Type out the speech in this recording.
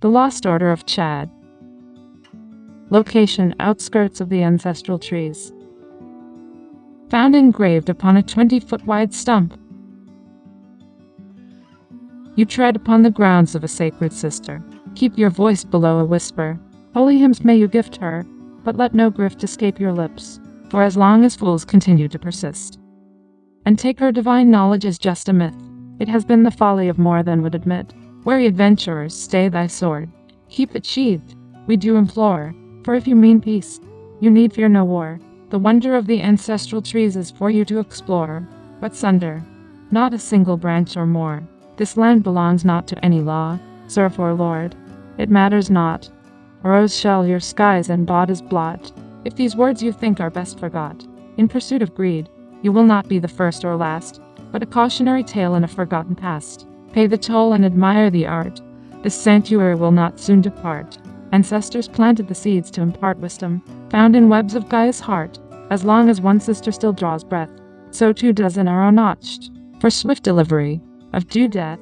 The Lost Order of Chad. Location outskirts of the ancestral trees. Found engraved upon a 20 foot wide stump. You tread upon the grounds of a sacred sister. Keep your voice below a whisper. Holy hymns may you gift her, but let no grift escape your lips, for as long as fools continue to persist. And take her divine knowledge as just a myth, it has been the folly of more than would admit. Wary adventurers, stay thy sword. Keep it sheathed, we do implore. For if you mean peace, you need fear no war. The wonder of the ancestral trees is for you to explore. But sunder, not a single branch or more. This land belongs not to any law, serf or lord. It matters not. Rose shall your skies and bodies blot. If these words you think are best forgot, in pursuit of greed, you will not be the first or last, but a cautionary tale in a forgotten past. Pay the toll and admire the art. This sanctuary will not soon depart. Ancestors planted the seeds to impart wisdom, found in webs of Gaia's heart. As long as one sister still draws breath, so too does an arrow notched, for swift delivery of due death.